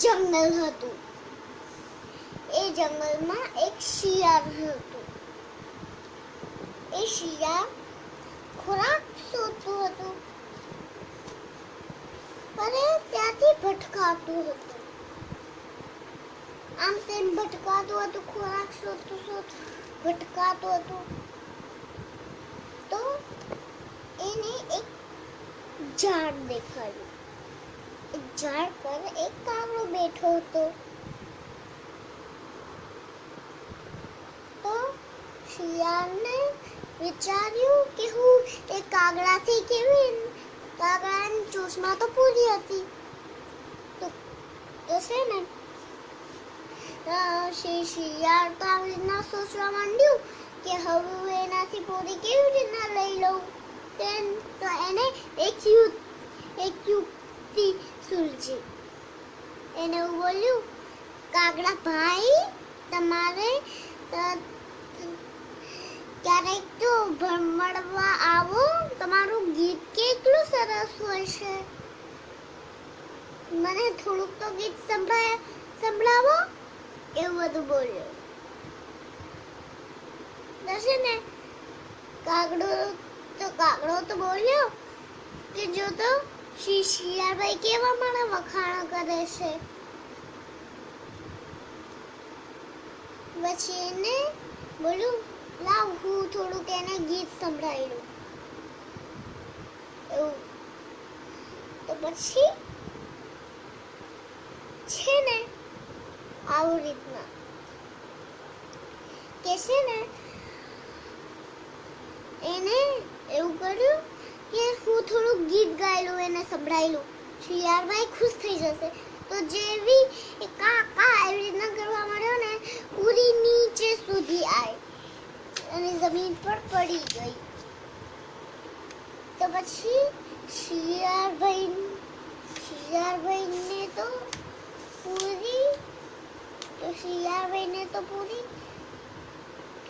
જંગલ હતું. એ જંગલમાં એક શિયાળ હતું. એ શિયાળ ખોરાક શોધતું હતું. પણ ત્યાંથી ભટકાતું હતું. આમ તેમ ભટકાતું હતું, ખોરાક શોધતું શોધતું, ભટકાતું હતું. તો એને એક ઝાડ દેખાયું. ઝાડ પર એક કાગડો બેઠો હતો. તો શિયાળને વિચાર્યું કે હું એ કાગડાથી કેવી કાગડાની ચોસમાં તો પૂરી હતી. તો છે ને? શિયાળ તો આવી રીતના સોચવા માંડ્યું કે હવે હું એનાથી પૂરી કેવી રીતના લઈ લઉં? તેમ તો એને એક યુ એક યુક્તિ સૂઝી એને હું બોલ્યું, કાગડા ભાઈ, તમારે ક્યારેક તો ભણવા આવો, તમારું ગીત કેટલું સરસ હોય છે. મને થોડુંક તો ગીત સંભળાય, સંભળાવો, એવું બધું બોલ્યો. તો ને કાગડો તો કાગડો તો બોલ્યો જો શી શિયાળભાઈ કેવા મારા વખાણ કરે છે? પછી એને બોલું, લાવ, હું થોડુંક એને ગીત સંભળાવ્યું એવું. તો પછી છે ને આવી રીતના. કે છે ને, એને એવું કર્યું ગીત એને સંભળાયેલું. શિયાળભાઈ ખુશ થઈ જશે. તો જેવી એ એવી રીતના કરવા માંડ્યો ને પૂરી નીચે સુધી આવી અને જમીન પર પડી ગઈ. તો પછી શિયાળભાઈ શિયાળભાઈને તો પૂરી, તો શિયાળભાઈને તો પૂરી.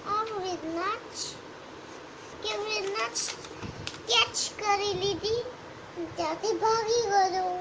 આમ રીતના જ કેવી રીતના જ કેચ કરી લીધી. ત્યાંથી ભાગી ગયો.